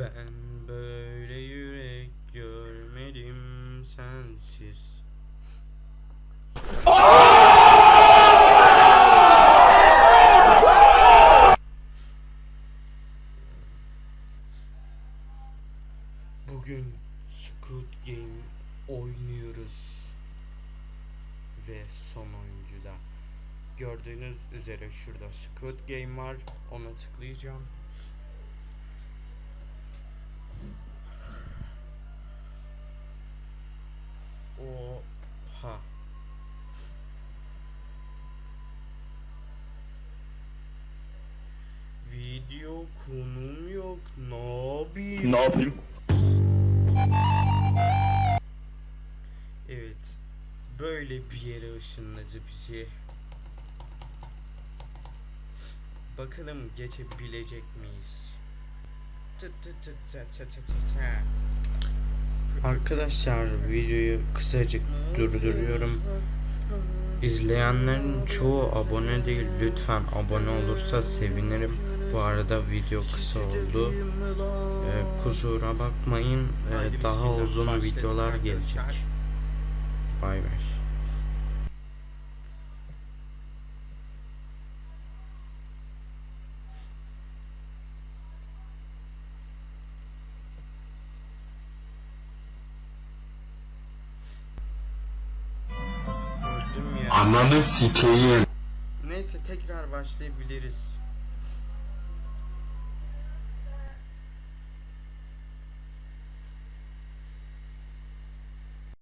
Ben böyle yürek görmedim sensiz. Bugün Squid Game oynuyoruz. Ve son oyuncuda. Gördüğünüz üzere şurada Squid Game var. Ona tıklayacağım. Video konum yok. Ne yapayım? Ne yapayım? Evet. Böyle bir yere ışınladı bizi. Bakalım geçebilecek miyiz? Arkadaşlar videoyu kısacık durduruyorum. İzleyenlerin çoğu abone değil. Lütfen abone olursa sevinirim. Bu arada video kısa oldu. Ee, kusura bakmayın. Ee, daha uzun videolar gelecek. Bay bay. Ananı sikeyim. Neyse tekrar başlayabiliriz.